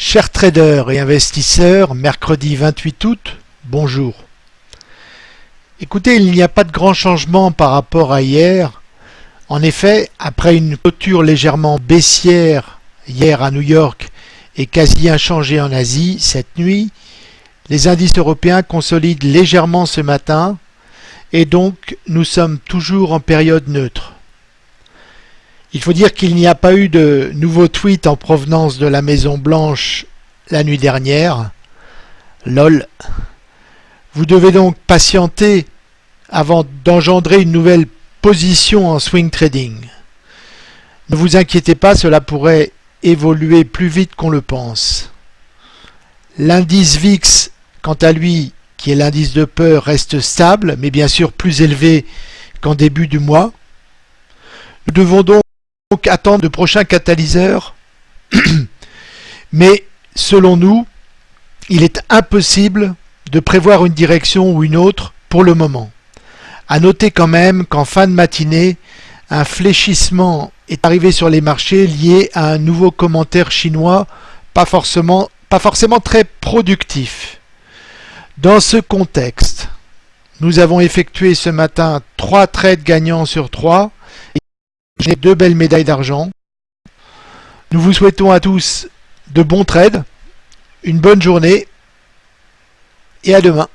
Chers traders et investisseurs, mercredi 28 août, bonjour. Écoutez, il n'y a pas de grand changement par rapport à hier. En effet, après une clôture légèrement baissière hier à New York et quasi inchangée en Asie cette nuit, les indices européens consolident légèrement ce matin et donc nous sommes toujours en période neutre. Il faut dire qu'il n'y a pas eu de nouveaux tweets en provenance de la Maison Blanche la nuit dernière. LOL. Vous devez donc patienter avant d'engendrer une nouvelle position en swing trading. Ne vous inquiétez pas, cela pourrait évoluer plus vite qu'on le pense. L'indice VIX, quant à lui, qui est l'indice de peur, reste stable, mais bien sûr plus élevé qu'en début du mois. Nous devons donc donc attendre de prochains catalyseurs. Mais selon nous, il est impossible de prévoir une direction ou une autre pour le moment. À noter quand même qu'en fin de matinée, un fléchissement est arrivé sur les marchés lié à un nouveau commentaire chinois pas forcément, pas forcément très productif. Dans ce contexte, nous avons effectué ce matin trois trades gagnants sur trois j'ai deux belles médailles d'argent. Nous vous souhaitons à tous de bons trades, une bonne journée et à demain.